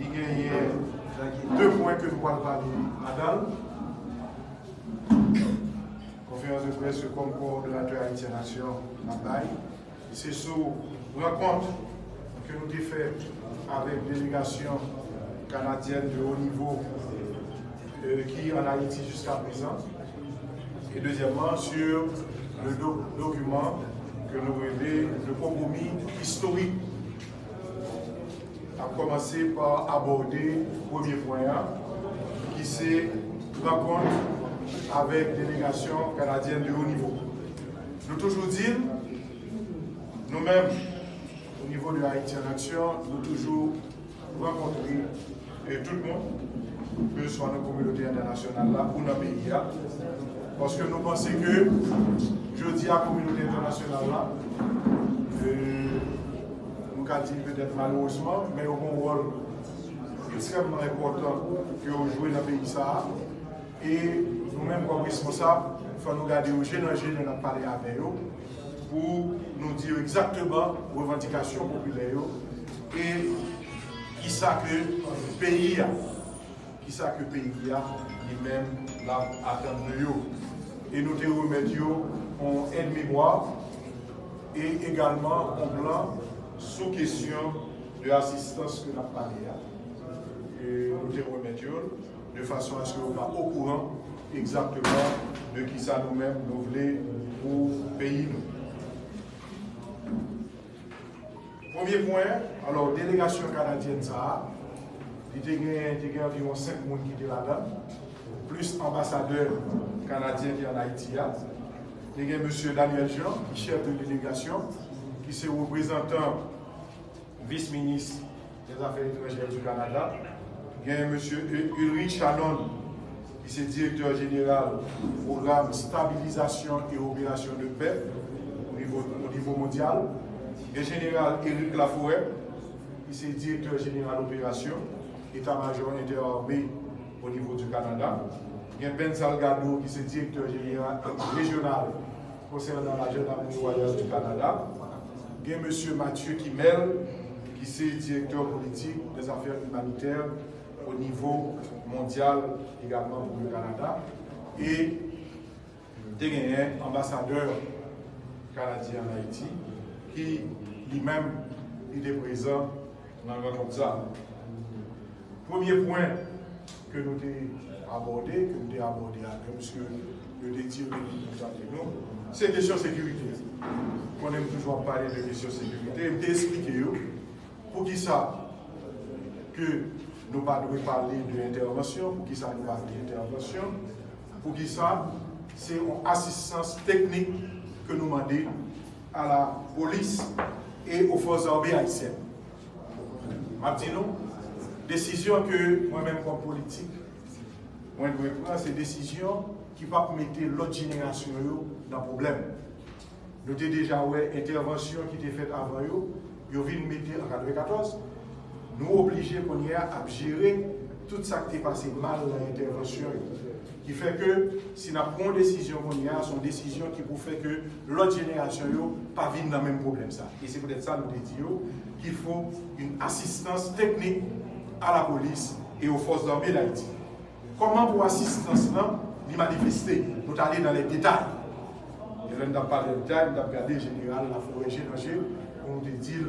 il y a deux points que nous allons parler. Adam, conférence de presse comme coordonnateur Haïti Nation, c'est sous rencontre que nous avons fait avec délégation canadienne de haut niveau euh, qui en Haïti jusqu'à présent. Et deuxièmement, sur le document que nous révélons, le compromis historique. A commencé par aborder le premier point, qui c'est rencontre avec délégation canadienne de haut niveau. Nous toujours dire, nous-mêmes, au niveau de Haïti en action, nous toujours rencontrer et tout le monde, que ce soit dans la communauté internationale là, ou dans le pays parce que nous pensons que, je dis à la communauté internationale là, euh, moun ka di pwede malouzman, men yo kon wol ekstremman reportan ki yo jwe nan peyi sa. E nou menm kon responsab, fwa nou gade yo jenan jenan nan pale ave yo, pou nou diyo ekzakteman revendikasyon popile yo. E ki sa ke peyi ya, ki sa ke peyi ya, li menm la atan de yo. E nou te remet yo, on en mimoa, e egalman on blan, sous question de l'assistance que nous avons parlé. Et nous te remettons de façon à ce qu'on soit au courant exactement de qui ça nous-mêmes nous voulons pour pays. Premier point, alors, délégation canadienne, ça, il y a environ 5 personnes qui étaient là-dedans, plus ambassadeur canadien qui est en Haïti. Il y a M. Daniel Jean, chef de délégation, qui est représentant vice-ministre des Affaires étrangères du Canada. Il y a M. Ulrich Shannon, qui est directeur général du programme Stabilisation et Opération de paix au niveau, au niveau mondial le général Éric Laforêt, qui est directeur général d'opération, état-major interarmé au niveau du Canada. Il y a Ben Salgado, qui est directeur général régional concernant la gendarmerie royale du Canada. Il y a M. Mathieu Kimel, qui est directeur politique des affaires humanitaires au niveau mondial également pour le Canada. Et il un ambassadeur canadien en Haïti qui lui-même était présent dans le ça. Premier point que nous avons abordé, que nous avons abordé avec M. le dédié nous, c'est la question de sécurité. On aime toujours parler de question de sécurité. ki sa ke nou pa dwe pale de intervensyon, pou ki sa nou pale de intervensyon, pou ki sa se yon asistans teknik ke nou mande a la polis e ou fos orbe haisyen. Mabdi nou, desisyon ke mwen men kon politik, mwen dwe pran se desisyon ki pa pou mette lot jenerasyon yo nan problem. Nou te deja wè intervensyon ki te fet avan yo, ils viennent mettre en 1994. Nous obligés à gérer tout ça qui est passé mal dans l'intervention qui fait que si nous prenons une décision qu'on y a, c'est une décision qui pour faire que l'autre génération ne pas vivre dans le même problème. Ça. Et c'est peut-être ça nous disons qu'il faut une assistance technique à la police et aux forces armées d'Haïti. Comment pour assistance là, les manifester? Nous allons dans les détails. Nous avons parlé des détails, nous avons regardé général, la forêt générale, pour nous dire,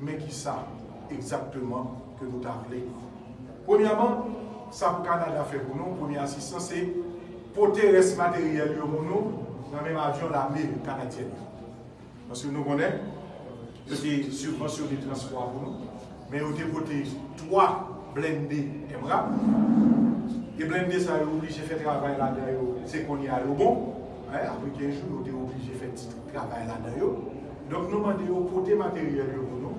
mais qui ça exactement que nous avons Premièrement, ça pour Canada fait pour nous, première assistance, c'est porter reste matériel pour nous dans le même avion l'armée canadienne. Parce que nous connaissons, c'est subvention de transport pour nous, mais on a porté trois blindés. Et blindés, ça est obligé de faire travail là-dedans, c'est qu'on y a le bon. Hein, après 15 jours, on est obligé de faire travail là-dedans. Donk nou mande yo pote materyal yo pou nou,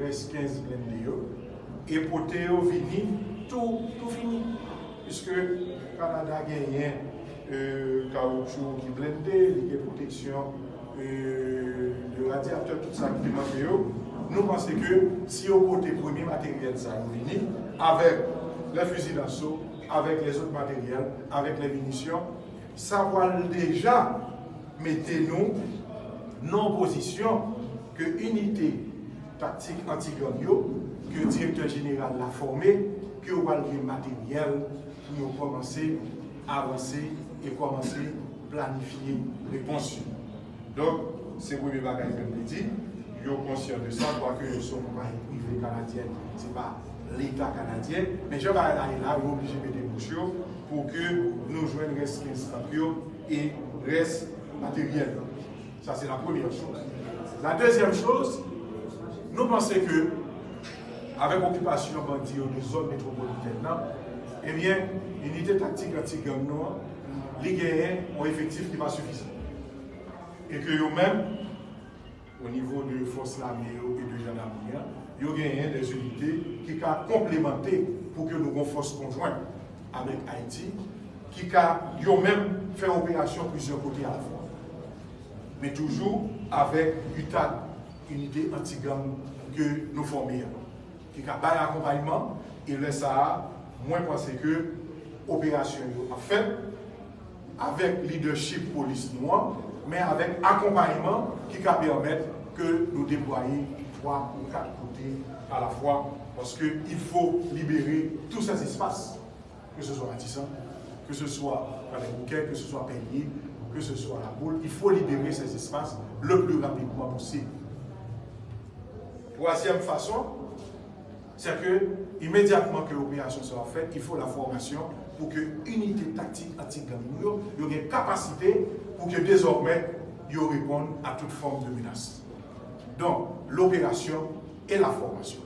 res 15 blende yo, e pote yo vini, tou, tou fini. Piske Kanada genyen euh, kaoutchou ki blende, li gen proteksyon euh, de radiateur tout sa ki manke yo, nou pense ke si yo pote premi materyal sa vini, avek la fusil d'assaut, avek les ot materyal, avek la munisyon, sa wale deja mette nou non-opposition que unité tactique anti-glorieux que le directeur général l'a formé, que vous avez matériel pour commencer à avancer et commencer à planifier les réponse. Donc, c'est le premier bagage que je dit. Ils sont conscients de ça, quoique ils sont compagnie privée canadienne, ce n'est pas l'État canadien. Mais je vais aller là, vous obligé de déboucher pour que nous joignions reste 15 et reste matériel. Ça, c'est la première chose. La deuxième chose, nous pensons que, avec l'occupation bandit de zone métropolitaine, eh bien, l'unité tactique anti-gang les gagnants ont effectif qui pas suffisant. Et que eux-mêmes, au niveau de force l'armée et de gendarmerie, ils ont gagné des unités qui ont complémenté pour que nous ayons force conjointe avec Haïti, qui ont même fait opération plusieurs côtés à la fois. Mais toujours avec UTAD, unité anti-gang que nous formons. Qui a un accompagnement et le ça, moins pensé que opération a fait avec leadership police noire, mais avec accompagnement qui va permettre que nous déployions trois ou quatre côtés à la fois, parce qu'il faut libérer tous ces espaces, que ce soit Matissan, que ce soit bouquets, que ce soit Peigné, que ce soit la boule, il faut libérer ces espaces le plus rapidement possible. Troisième façon, c'est que immédiatement que l'opération sera faite, il faut la formation pour que l'unité tactique anti-gang ait une capacité pour que désormais, ils répondent à toute forme de menace. Donc, l'opération et la formation.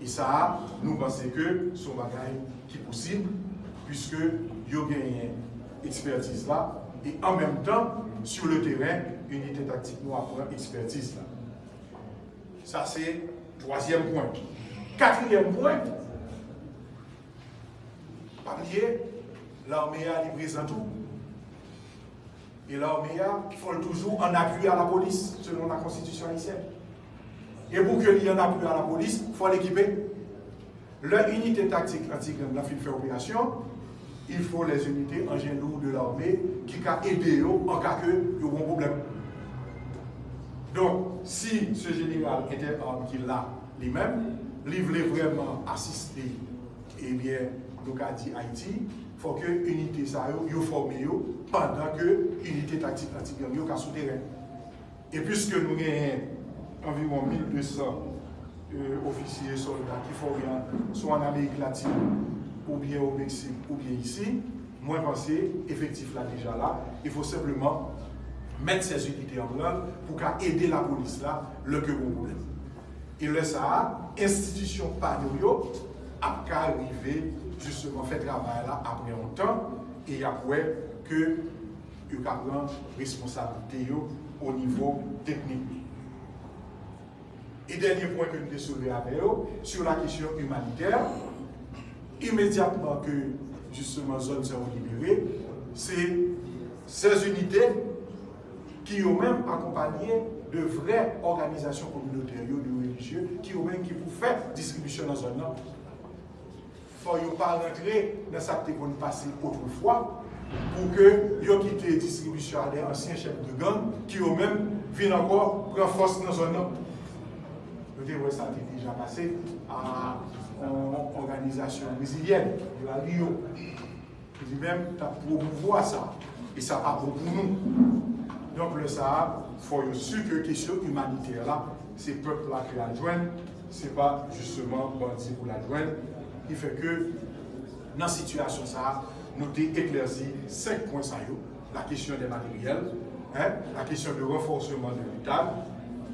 Et ça, nous pensons que c'est un bagage qui est possible, puisque ils ont gagné expertise là, et en même temps, sur le terrain, unité tactique nous apprend expertise là. Ça, c'est troisième point. Quatrième point, oublier, l'armée a livré tout. Et l'armée a faut toujours en appui à la police, selon la constitution haïtienne. Et pour qu'il y ait un appui à la police, il faut l'équiper. Leur unité tactique anti-gang la fait opération, il faut les unités en genoux de l'armée ki ka ede yo an ka ke yo bon problem. Don, si se general ete an ki la li men, li vle vreman asiste, ebyen, eh nou ka di Haiti, fò ke unité sa yo, yo forme yo, pandan ke unité taktik taktik yo ka sou teren. E pwiske nou gen environ 1200 euh, ofisye soldat ki fò yon, sou an Amerik Latine, ou bien ou Meksik, ou bien isi, Moi, penser, effectif là déjà là, il faut simplement mettre ces unités en œuvre pour aider la police là, le que vous problème. Et le ça, institution panoyo, a arriver justement fait travail là après un temps et après que vous prend responsabilité au niveau technique. Et dernier point que nous avons soulevé avec eux, sur la question humanitaire, immédiatement que justement, zone zéro libérée, c'est ces unités qui ont même accompagné de vraies organisations communautaires, de religieux, qui ont même qui vous fait distribution dans la zone. Il ne faut pas rentrer dans ce qui est passé autrefois pour que vous quittez distribution à des anciens chefs de gang qui ont même viennent encore prendre force dans la zone. Vous voyez, ça a déjà passé à organisation brésilienne, la Rio. Dis même, tu as promouvoir ça. Et ça pas pour nous. Donc le Sahara, il faut sûr que la question humanitaire là, c'est le peuple là qui la joignent, ce n'est pas justement bandit pour la joindre. Il fait que dans la situation ça, nous avons éclairci cinq points ça la question des matériels, hein, la question du renforcement de l'État,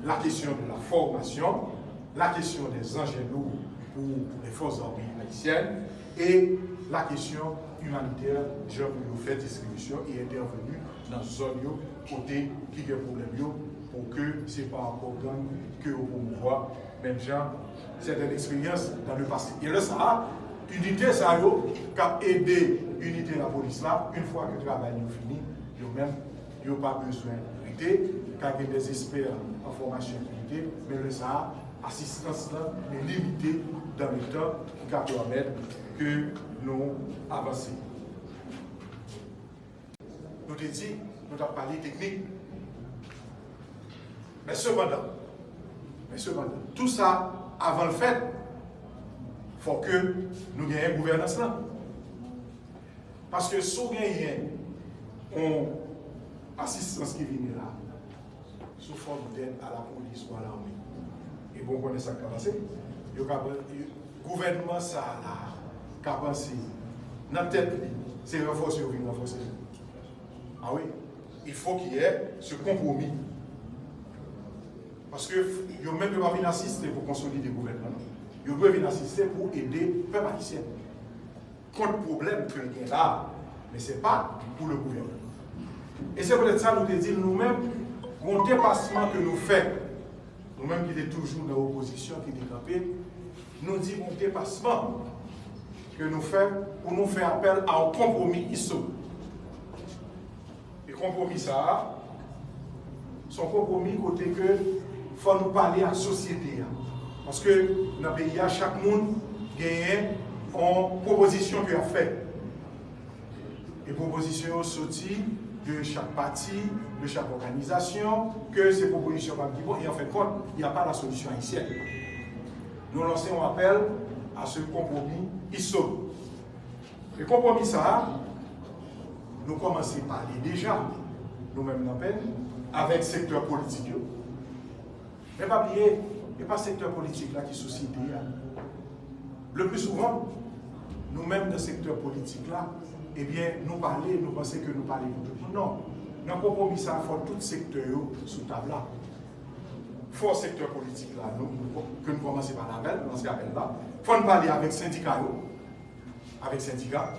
la question de la formation, la question des engins lourds pour, pour les forces armées haïtiennes. Et la question humanitaire, je vous fait distribution et intervenu dans zone côté qui est problème pour que ce n'est pas encore gang que vous bon promouvoir. Même gens, c'est une expérience dans le passé. Et le Sahara, unité ça qui a aidé l'unité de la police là, une fois que le travail est fini, ils même ils pas besoin d'unité, car il y a des experts en formation d'unité, mais le ça assistance là est limitée dans le temps qui va permettre que nous avancions. Nous te dit, nous avons parlé technique. Mais cependant, mais cependant, tout ça avant le fait, il faut que nous gagnions une gouvernance là. Parce que si nous gagnons une assistance qui vient là, sous forme d'aide à la police ou à l'armée, et bon, on connaît ça qui a passé, le gouvernement, ça a pensé, dans tête, c'est renforcer ou renforcer. Ah oui, il faut qu'il y ait ce compromis. Parce que ils même pas venir assister pour consolider le gouvernement. Ils doivent venir assister pour aider le peuple haïtien. Contre problème que y là, mais ce n'est pas pour le gouvernement. Et c'est peut-être ça nous dit nous-mêmes, mon dépassement que nous faisons, nous-mêmes qui sommes toujours dans l'opposition, qui décampés, nous disons un dépassement que nous faisons pour nous faire appel à un compromis ici. Et compromis ça, son compromis côté que faut nous parler à la société. Parce que dans le pays, chaque monde gagne en proposition qu'il a fait. Et proposition sortie de chaque parti, de chaque organisation, que ces propositions vont dire, et en fait, il n'y a pas la solution haïtienne. Nous lançons un appel à ce compromis ISO. Le compromis, ça, nous commençons à parler déjà, nous-mêmes, avec le secteur politique. Mais pas oublier, il n'y a pas le secteur politique là qui société. Le plus souvent, nous-mêmes dans le secteur politique là, eh bien, nous parlons, nous pensons que nous parlons pour tout le monde. Non. Dans le compromis, ça faut tout secteur sous table là. Faut secteur politique là, nous, que nous commençons par l'appel, dans ce appel là. faut nous parler avec syndicats, avec syndicats.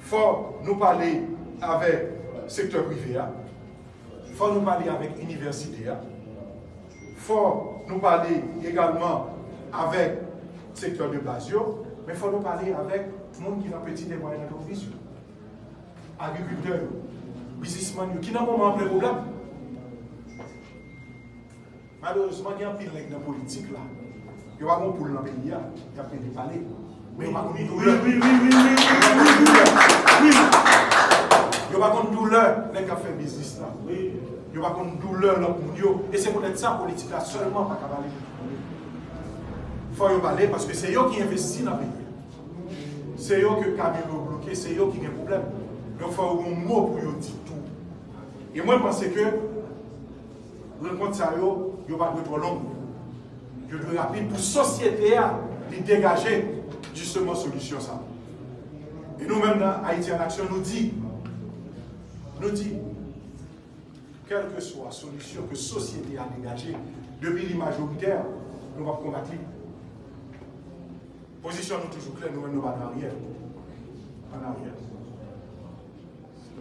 faut nous parler avec secteur privé. faut nous parler avec université faut nous parler également avec le secteur de Basio, mais il faut nous parler avec tout le monde qui a petit agrikultè yo, bizisman yo, ki nan mouman apre problem. Malouzman gen apil lèk nan politik la. Yo wakon pou nan peyi ya, yo apil di pale. Yo wakon doule. Yo wakon doule lèk a fè bizis la. Yo wakon doule lòk moun yo. E se moun et sa politik la, seulement pa kabale. Fò yo pale, paske se yo ki investi nan peyi. Se yo ki kamil yo bloke, se yo ki gen problem. Mais il faut un mot pour dire tout. Et moi, je pense que rencontre ça, il n'y a pas de trop long. Je dois rapide pour la société à dégager justement solution ça. Et nous-mêmes Haïti en Action, nous dit, nous dit, quelle que soit la solution que la société a dégagée depuis les majoritaires, nous allons combattre. Position nous toujours claire, nous nous allons en arrière. En arrière.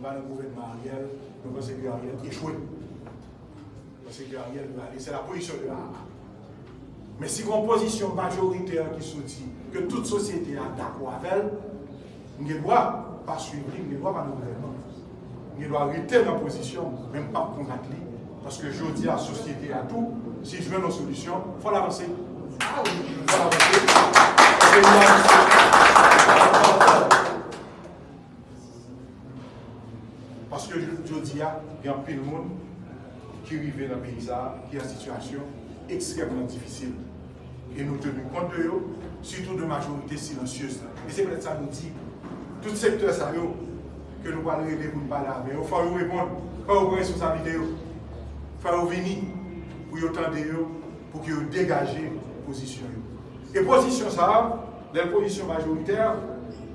Nous gouvernement arrière, nous pensons que Ariel échoué. Parce que Ariel va aller, c'est la position de la Mais si une position majoritaire qui sortit, que toute société a d'accord avec elle, nous ne doit pas suivre, nous ne doit pas nous gouvernement il doit arrêter la position, même pas combattre Parce que je dis à la société, à tout, si je veux nos solutions, il faut l'avancer. Il faut l'avancer. jodi a, gen pil moun ki rive nan peyisa, ki an situasyon ekstremman difisil. E nou tenu kont de yo, sütou de majorite silansyos la. E se mwen sa nou di, tout sektor sa yo, ke nou pal rele moun pala, men yo fwa yo repon, fwa yo responsabite yo, fwa yo vini, pou yo tende yo, pou ki yo degaje posisyon yo. E posisyon sa a, lèl posisyon majoriter,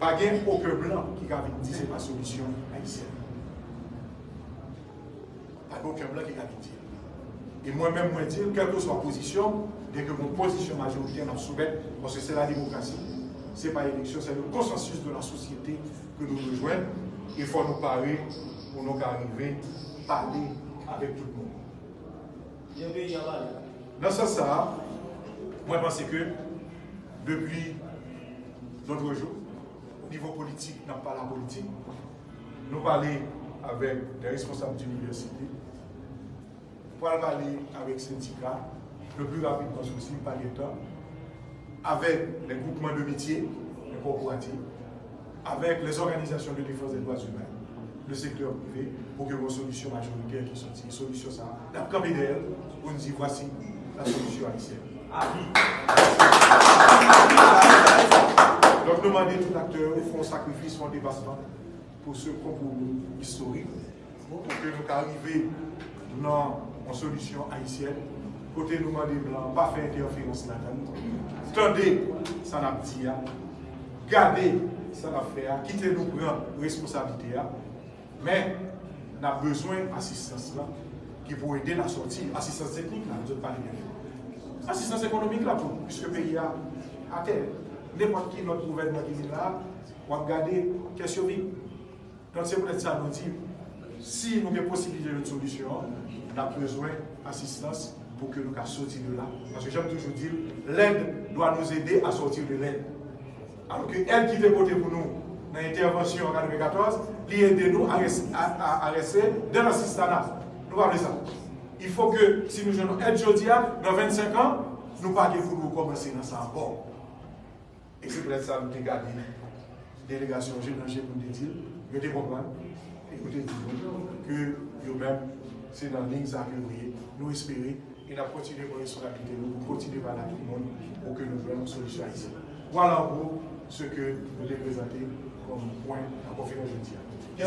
pa gen ouke blan ki gavit di se pa solisyon haisyen. Aucun blanc qui a dit. Et moi-même, moi dire, quelle que soit la position, dès que mon position majoritaire nous soumette, parce que c'est la démocratie, ce n'est pas l'élection, c'est le consensus de la société que nous rejoignons il faut nous parler pour nous arriver à parler avec tout le monde. Dans ce sens, moi je pense que depuis notre jour, au niveau politique, n'a pas la politique, nous parler avec des responsables d'université, pour parler avec syndicats, le plus rapidement possible par l'État, avec les groupements de métiers, les corporatifs, avec les organisations de défense des droits humains, le secteur privé, pour que vos solutions majoritaires qui sont une solution ça, la pour nous dire voici la solution haïtienne. Donc, demandons tout acteur font sacrifice, font dépassement pour ce compromis historique, pour que nous arrivions dans en solution haïtienne. Côté nous mandé blanc, pas faire interférence là-dedans. Tendez, ça n'a dit. Gardez, ça n'a fait. Quittez nous prendre responsabilité. Mais, on a besoin d'assistance là qui pour aider la sortie. Assistance technique là, nous pas Assistance économique là, pour, puisque le pays a à terre. N'importe qui, notre gouvernement qui est là, on va regarder qu'est-ce qu'il Donc c'est peut-être ça nous dit. Si nous avons possibilité de solution, on a besoin d'assistance pour que nous sortir de là. Parce que j'aime toujours dire, l'aide doit nous aider à sortir de l'aide. Alors que elle qui était côté pour nous dans l'intervention en 2014, elle aide nous à, rester dans l'assistance. Nous parlons ça. Il faut que si nous jouons aide aujourd'hui, dans 25 ans, nous pas pour nous commencer dans ça encore. Et c'est peut-être ça nous avons délégation générale pour nous dire, je te comprends, écoutez, que vous-même, c'est dans ligne que nous espérons et nous continuer pour responsabilité, nous continuer par la tout le monde pour que nous voyons une solution ici. Voilà en gros ce que nous avons présenté comme point en conférence de